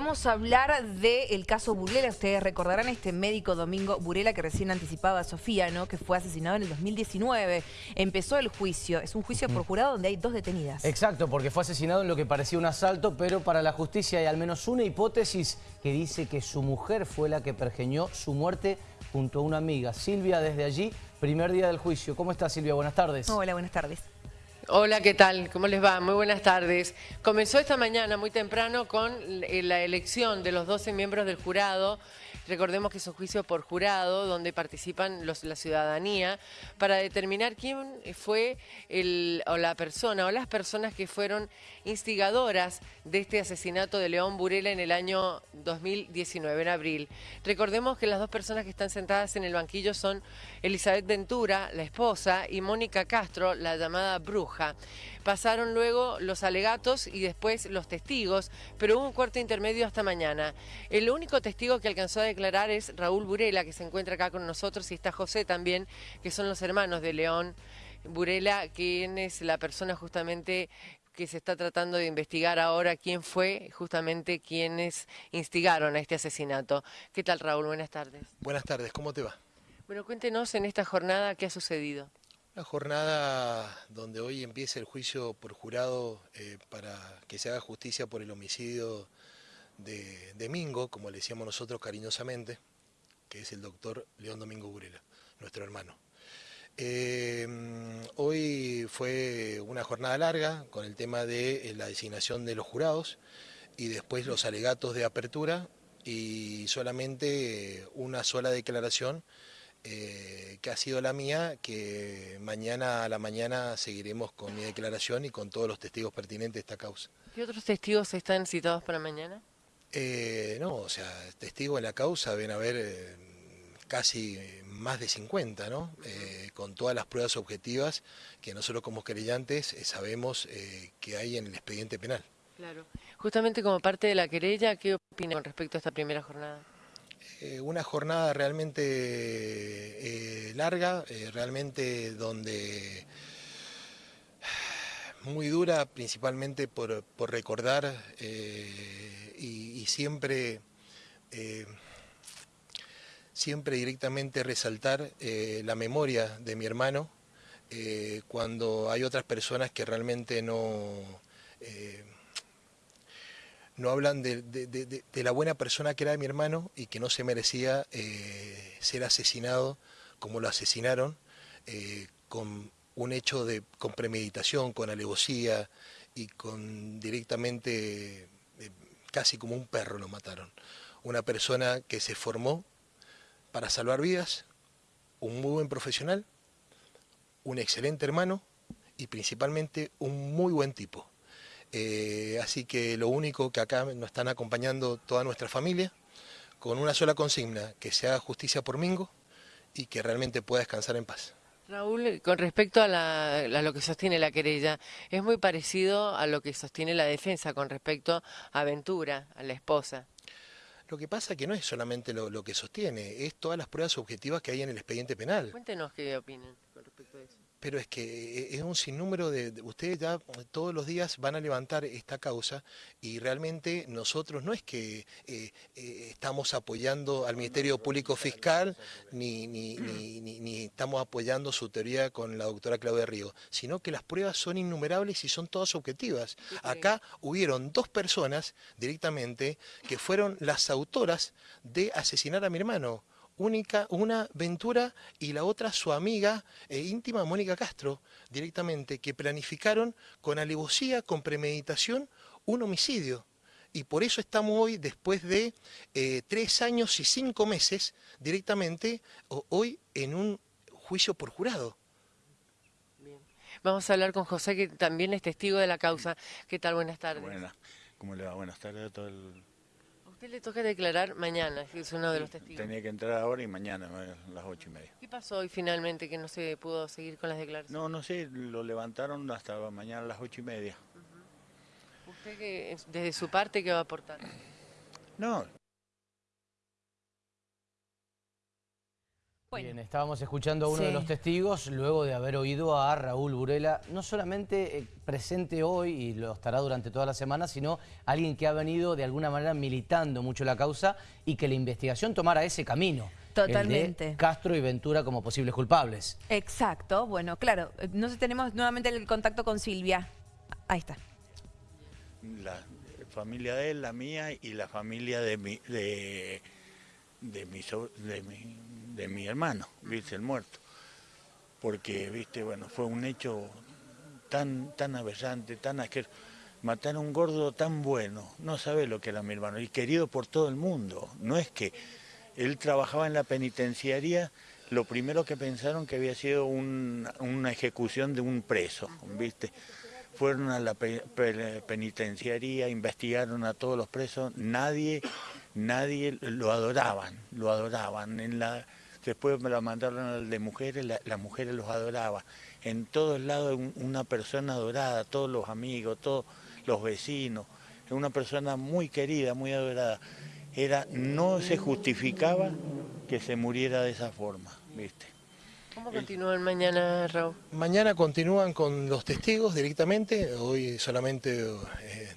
Vamos a hablar del caso Burela. Ustedes recordarán este médico Domingo Burela que recién anticipaba a Sofía, ¿no? que fue asesinado en el 2019. Empezó el juicio. Es un juicio por jurado donde hay dos detenidas. Exacto, porque fue asesinado en lo que parecía un asalto, pero para la justicia hay al menos una hipótesis que dice que su mujer fue la que pergeñó su muerte junto a una amiga. Silvia, desde allí, primer día del juicio. ¿Cómo está Silvia? Buenas tardes. Hola, buenas tardes. Hola, ¿qué tal? ¿Cómo les va? Muy buenas tardes. Comenzó esta mañana muy temprano con la elección de los 12 miembros del jurado Recordemos que es un juicio por jurado donde participan los, la ciudadanía para determinar quién fue el, o la persona o las personas que fueron instigadoras de este asesinato de León Burela en el año 2019, en abril. Recordemos que las dos personas que están sentadas en el banquillo son Elizabeth Ventura, la esposa, y Mónica Castro, la llamada bruja. Pasaron luego los alegatos y después los testigos, pero hubo un cuarto intermedio hasta mañana. El único testigo que alcanzó a declarar es Raúl Burela, que se encuentra acá con nosotros, y está José también, que son los hermanos de León Burela, quien es la persona justamente que se está tratando de investigar ahora quién fue justamente quienes instigaron a este asesinato. ¿Qué tal Raúl? Buenas tardes. Buenas tardes, ¿cómo te va? Bueno, cuéntenos en esta jornada qué ha sucedido. Una jornada donde hoy empieza el juicio por jurado eh, para que se haga justicia por el homicidio de, Domingo, como le decíamos nosotros cariñosamente, que es el doctor León Domingo Burela, nuestro hermano. Eh, hoy fue una jornada larga con el tema de eh, la designación de los jurados y después los alegatos de apertura y solamente una sola declaración eh, que ha sido la mía, que mañana a la mañana seguiremos con mi declaración y con todos los testigos pertinentes de esta causa. ¿Qué otros testigos están citados para mañana? Eh, no, o sea, testigos en la causa ven a haber eh, casi más de 50, ¿no? con todas las pruebas objetivas que nosotros como querellantes sabemos que hay en el expediente penal. Claro. Justamente como parte de la querella, ¿qué opina con respecto a esta primera jornada? Eh, una jornada realmente eh, larga, eh, realmente donde muy dura, principalmente por, recordar y, siempre, siempre directamente resaltar la memoria de mi hermano cuando hay otras personas que realmente no no hablan de, la buena persona que era mi hermano y que no se merecía eh, ser asesinado como lo asesinaron, eh, con un hecho de con premeditación, con alevosía y con directamente, eh, casi como un perro lo mataron. Una persona que se formó para salvar vidas, un muy buen profesional, un excelente hermano y principalmente un muy buen tipo. Eh, así que lo único que acá nos están acompañando toda nuestra familia, con una sola consigna, que se haga justicia por Mingo y que realmente pueda descansar en paz. Raúl, con respecto a, lo que sostiene la querella, es muy parecido a lo que sostiene la defensa con respecto a Ventura, a la esposa. Lo que pasa es que no es solamente lo, lo, que sostiene, es todas las pruebas objetivas que hay en el expediente penal. Cuéntenos qué opinan con respecto a eso pero es que eh, es un sinnúmero de, Ustedes ya todos los días van a levantar esta causa y realmente nosotros no es que eh, eh, estamos apoyando al Ministerio Público Fiscal ni, ni, ni, estamos apoyando su teoría con la doctora Claudia Río, sino que las pruebas son innumerables y son todas objetivas. Acá hubieron dos personas directamente que fueron las autoras de asesinar a mi hermano única, una Ventura y la otra su amiga e íntima Mónica Castro, directamente, que planificaron con alevosía, con premeditación, un homicidio. Y por eso estamos hoy, después de eh, tres años y cinco meses, directamente, hoy en un juicio por jurado. Bien. Vamos a hablar con José, que también es testigo de la causa. ¿Qué tal? Buenas tardes. Buenas. ¿Cómo le va? Buenas tardes a todo el usted le toca declarar mañana, es uno de los testigos. Tenía que entrar ahora y mañana, a las ocho y media. ¿Qué pasó hoy finalmente que no se pudo seguir con las declaraciones? No, no sé, lo levantaron hasta mañana a las ocho y media. ¿Usted desde su parte qué va a aportar? No, Bien, estábamos escuchando a uno de los testigos luego de haber oído a Raúl Burela, no solamente eh, presente hoy y lo estará durante toda la semana, sino alguien que ha venido de alguna manera militando mucho la causa y que la investigación tomara ese camino. el de Totalmente. Castro y Ventura como posibles culpables. Exacto, bueno, claro, eh, no sé, tenemos nuevamente el contacto con Silvia. Ahí está. La familia de él, la mía y la familia de mi, de, de mi, so- de mi, de mi hermano, viste, el muerto. Porque, viste, bueno, fue un hecho tan, tan aberrante, tan asqueroso. Matar a un gordo tan bueno, no sabe lo que era mi hermano, y querido por todo el mundo. No es que él trabajaba en la penitenciaría, lo primero que pensaron que había sido un- una ejecución de un preso, ¿viste? Fueron a la pe- pe- penitenciaría, investigaron a todos los presos, nadie, nadie lo adoraban, lo adoraban. En la, después me lo mandaron al de mujeres, la- las mujeres los adoraban. En todos lados un- una persona adorada, todos los amigos, todos los vecinos, una persona muy querida, muy adorada. Era, no se justificaba que se muriera de esa forma, ¿viste? ¿Cómo continúan mañana, Raúl? Mañana continúan con los testigos directamente, hoy solamente eh,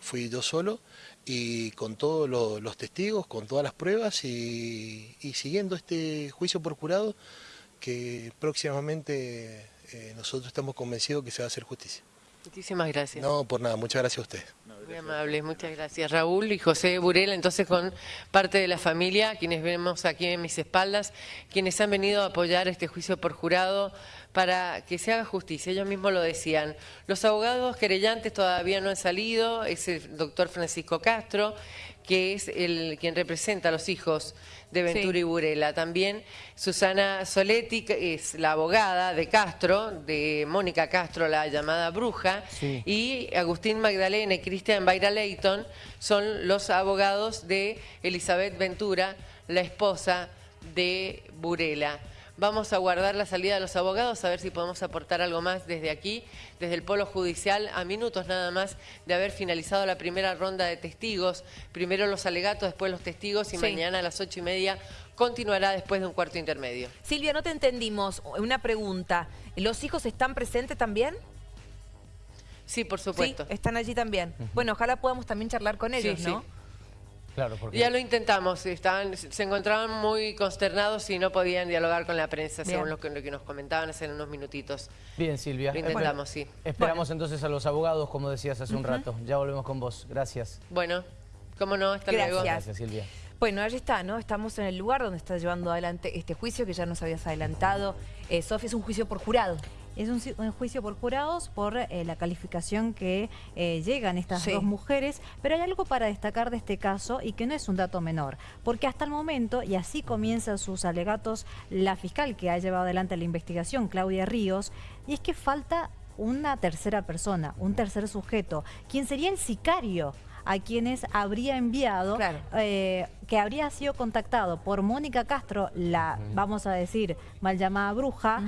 fui yo solo y con todos lo- los testigos, con todas las pruebas y, y siguiendo este juicio por jurado que próximamente eh, nosotros estamos convencidos que se va a hacer justicia. Muchísimas gracias. No, por nada, muchas gracias a ustedes. Muy amables, muchas gracias. Raúl y José Burela, entonces con parte de la familia, quienes vemos aquí en mis espaldas, quienes han venido a apoyar este juicio por jurado para que se haga justicia. Ellos mismos lo decían. Los abogados querellantes todavía no han salido, es el doctor Francisco Castro, que es el quien representa a los hijos de Ventura Sí. y Burela. También Susana Soletti, que es la abogada de Castro, de Mónica Castro, la llamada bruja, Sí. y Agustín Magdalena y Cristian Bayra Leighton son los abogados de Elizabeth Ventura, la esposa de Burela. Vamos a guardar la salida de los abogados, a ver si podemos aportar algo más desde aquí, desde el Polo Judicial, a minutos nada más de haber finalizado la primera ronda de testigos. Primero los alegatos, después los testigos y Sí. mañana a las ocho y media continuará después de un cuarto intermedio. Silvia, no te entendimos. Una pregunta. ¿Los hijos están presentes también? Sí, por supuesto. Sí, están allí también. Bueno, ojalá podamos también charlar con ellos, Sí, ¿no? sí. Claro, porque... Ya lo intentamos, estaban, se encontraban muy consternados y no podían dialogar con la prensa, Bien. según lo que, lo que nos comentaban hace unos minutitos. Bien, Silvia. Lo intentamos, sí. Esperamos entonces a los abogados, como decías hace un rato. Ya volvemos con vos. Gracias. Bueno, cómo no, hasta luego. Gracias. Gracias, Silvia. Bueno, allí está, ¿no? Estamos en el lugar donde está llevando adelante este juicio que ya nos habías adelantado. Eh, Sofía, es un juicio por jurado. Es un, ci- un juicio por jurados por eh, la calificación que eh, llegan estas Sí. dos mujeres, pero hay algo para destacar de este caso y que no es un dato menor, porque hasta el momento, y así comienzan sus alegatos la fiscal que ha llevado adelante la investigación, Claudia Ríos, y es que falta una tercera persona, un tercer sujeto, quien sería el sicario a quienes habría enviado, Claro. eh, que habría sido contactado por Mónica Castro, la, vamos a decir, mal llamada bruja,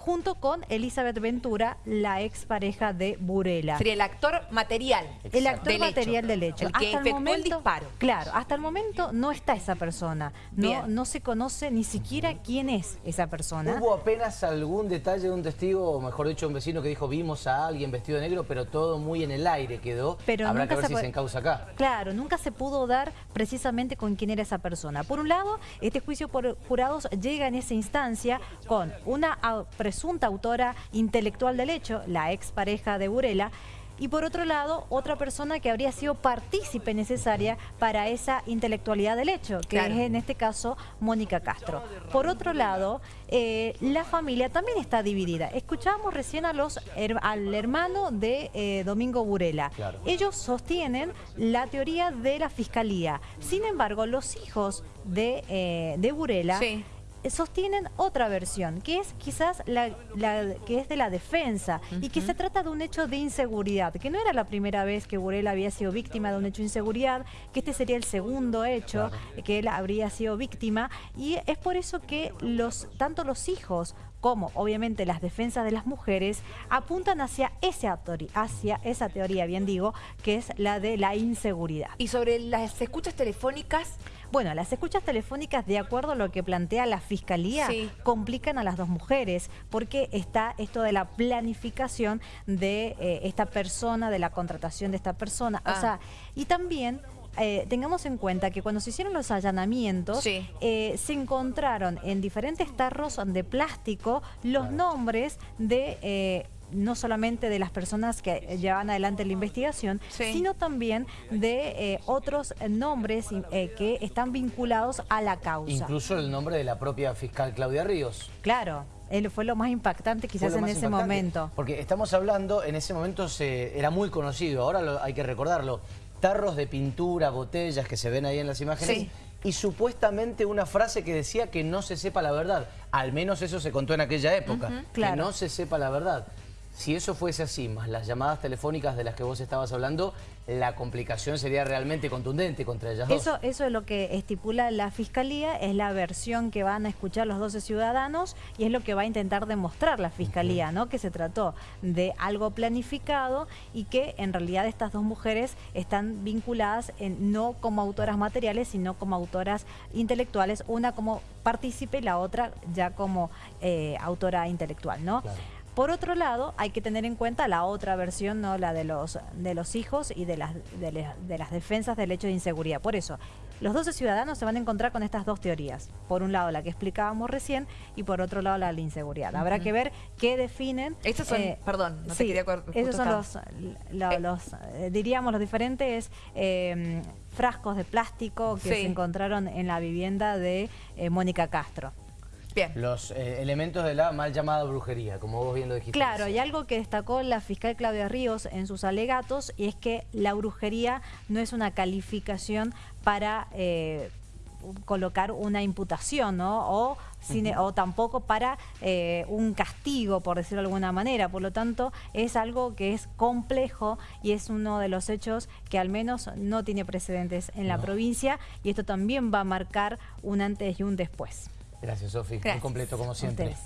junto con Elizabeth Ventura, la expareja de Burela. Sería el actor material. El actor del hecho. material del hecho. El que efectuó el disparo. Claro, hasta el momento no está esa persona. No, Bien. no se conoce ni siquiera quién es esa persona. ¿Hubo apenas algún detalle de un testigo, o mejor dicho, un vecino que dijo vimos a alguien vestido de negro, pero todo muy en el aire quedó? Pero Habrá que ver se si se encausa acá. Claro, nunca se pudo dar precisamente con quién era esa persona. Por un lado, este juicio por jurados llega en esa instancia con una au- presunta autora intelectual del hecho, la expareja de Burela, y por otro lado, otra persona que habría sido partícipe necesaria para esa intelectualidad del hecho, que Claro. es en este caso Mónica Castro. Por otro lado, eh, la familia también está dividida. Escuchábamos recién a los her- al hermano de eh, Domingo Burela. Claro. Ellos sostienen la teoría de la fiscalía. Sin embargo, los hijos de, eh, de Burela Sí. Sostienen otra versión, que es quizás la, la- que es de la defensa y que se trata de un hecho de inseguridad, que no era la primera vez que Burela había sido víctima de un hecho de inseguridad, que este sería el segundo hecho que él habría sido víctima y es por eso que los tanto los hijos como obviamente las defensas de las mujeres apuntan hacia esa, teoría, hacia esa teoría, bien digo, que es la de la inseguridad. Y sobre las escuchas telefónicas, Bueno, las escuchas telefónicas, de acuerdo a lo que plantea la Fiscalía, Sí. complican a las dos mujeres, porque está esto de la planificación de eh, esta persona, de la contratación de esta persona. Ah. O sea, y también... eh, tengamos en cuenta que cuando se hicieron los allanamientos, Sí. eh, se encontraron en diferentes tarros de plástico los nombres de... eh, no solamente de las personas que llevan adelante la investigación, Sí. sino también de eh, otros nombres eh, que están vinculados a la causa. Incluso el nombre de la propia fiscal Claudia Ríos. Claro, él fue lo más impactante quizás en ese momento. Porque estamos hablando, en ese momento se, era muy conocido, ahora lo- hay que recordarlo, tarros de pintura, botellas que se ven ahí en las imágenes. Sí. Y supuestamente una frase que decía que no se sepa la verdad. Al menos eso se contó en aquella época. claro. Que no se sepa la verdad. Si eso fuese así, más las llamadas telefónicas de las que vos estabas hablando, la complicación sería realmente contundente contra ellas dos. Eso, eso es lo que estipula la Fiscalía, es la versión que van a escuchar los 12 ciudadanos y es lo que va a intentar demostrar la Fiscalía, ¿no? Que se trató de algo planificado y que en realidad estas dos mujeres están vinculadas en- no como autoras materiales, sino como autoras intelectuales, una como partícipe y la otra ya como eh, autora intelectual, ¿no? Claro. Por otro lado, hay que tener en cuenta la otra versión, ¿no? la de los, de los hijos y de las, de, le- de las defensas del hecho de inseguridad. Por eso, los 12 ciudadanos se van a encontrar con estas dos teorías. Por un lado, la que explicábamos recién, y por otro lado, la de la inseguridad. Habrá que ver qué definen. eh, Estos son- perdón, no te sí, quería cor- justo Esos son los, lo- Eh. los, eh, diríamos, los diferentes eh, frascos de plástico que Sí. se encontraron en la vivienda de eh, Mónica Castro. Bien. Los eh, elementos de la mal llamada brujería, como vos bien lo dijiste. Claro, y algo que destacó la fiscal Claudia Ríos en sus alegatos y es que la brujería no es una calificación para eh, colocar una imputación, ¿no? O, sin- o tampoco para eh, un castigo, por decirlo de alguna manera. Por lo tanto, es algo que es complejo y es uno de los hechos que al menos no tiene precedentes en la provincia y esto también va a marcar un antes y un después. Gracias, Sofi. Muy completo, como siempre.